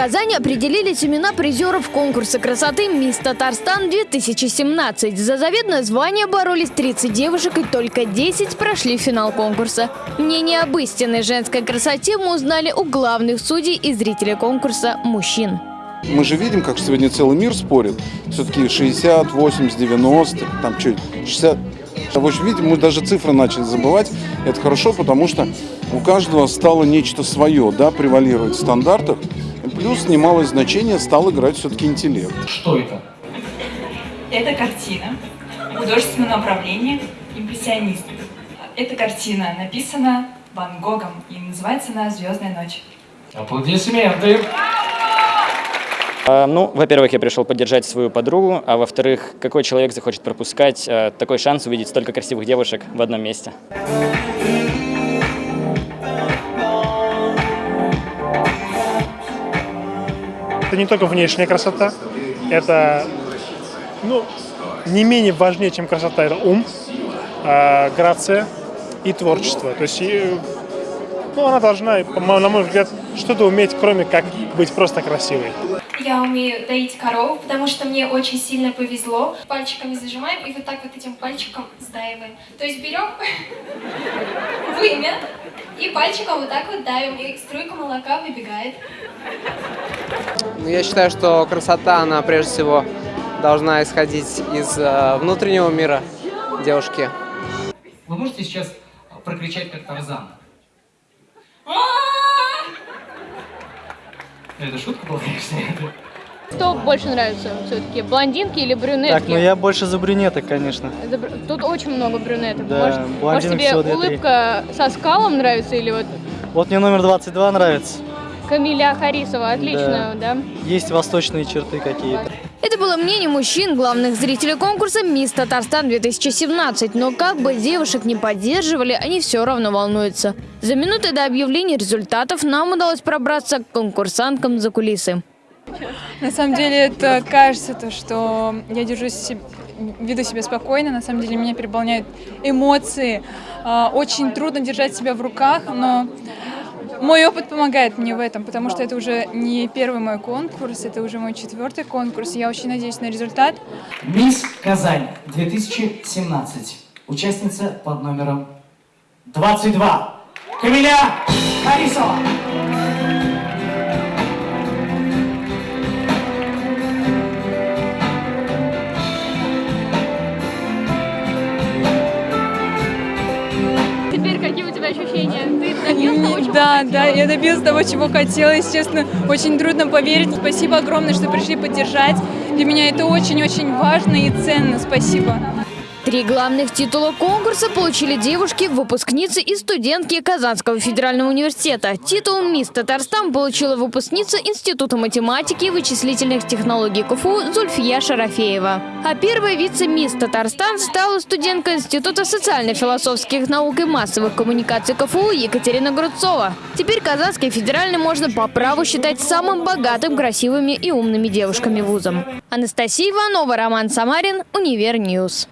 Казани определились имена призеров конкурса красоты «Мисс Татарстан-2017». За заветное звание боролись 30 девушек и только 10 прошли финал конкурса. Мнение об истинной женской красоте мы узнали у главных судей и зрителей конкурса – мужчин. Мы же видим, как сегодня целый мир спорит. Все-таки 60, 80, 90, там что, 60. В общем, видите, мы даже цифры начали забывать. Это хорошо, потому что у каждого стало нечто свое, да, превалировать в стандартах. Плюс немалое значение стал играть все-таки интеллект. Что это? Это картина художественного направления импрессионист. Эта картина написана Ван Гогом и называется она «Звездная ночь». Аплодисменты. А, Ну, во-первых, я пришел поддержать свою подругу, а во-вторых, какой человек захочет пропускать э, такой шанс увидеть столько красивых девушек в одном месте? Это не только внешняя красота, это ну, не менее важнее, чем красота, это ум, э, грация и творчество. То есть и, ну, она должна, на мой взгляд, что-то уметь, кроме как быть просто красивой. Я умею доить коров, потому что мне очень сильно повезло. Пальчиками зажимаем и вот так вот этим пальчиком сдаиваем. То есть берем вымя и пальчиком вот так вот давим, и струйка молока выбегает. Ну, Я считаю, что красота, она прежде всего должна исходить из э, внутреннего мира девушки. Вы можете сейчас прокричать как Тарзан? Ну, Это шутка была, конечно. Что больше нравится все-таки, блондинки или брюнетки? Так, ну я больше за брюнеток, конечно. За бр- Тут очень много брюнеток. Да, может, может тебе всего улыбка со скалом нравится или вот Вот мне номер 22 нравится. Камиля Харисова? Отлично, да? Есть восточные черты какие-то. Это было мнение мужчин, главных зрителей конкурса «Мисс Татарстан-2017». Но как бы девушек не поддерживали, они все равно волнуются. За минуты до объявления результатов нам удалось пробраться к конкурсанткам за кулисы. На самом деле это кажется то, что я держусь себ- веду себя спокойно, на самом деле меня переполняют эмоции. А, Очень трудно держать себя в руках, но мой опыт помогает мне в этом, потому что это уже не первый мой конкурс, это уже мой четвертый конкурс. Я очень надеюсь на результат. Мисс Казань 2017. Участница под номером 22. Камиля Харисова. Чего Да, хотела? да, я добилась того, чего хотела. Естественно, очень трудно поверить. Спасибо огромное, что пришли поддержать. Для меня это очень-очень важно и ценно. Спасибо. Три главных титула конкурса получили девушки, выпускницы и студентки Казанского федерального университета. Титул «Мисс Татарстан» получила выпускница Института математики и вычислительных технологий КФУ Зульфия Шарафеева. А первой вице-мисс Татарстан стала студентка Института социально-философских наук и массовых коммуникаций КФУ Екатерина Грудцова. Теперь Казанский федеральный можно по праву считать самым богатым, красивыми и умными девушками вузом. Анастасия Иванова, Роман Самарин, Универньюз.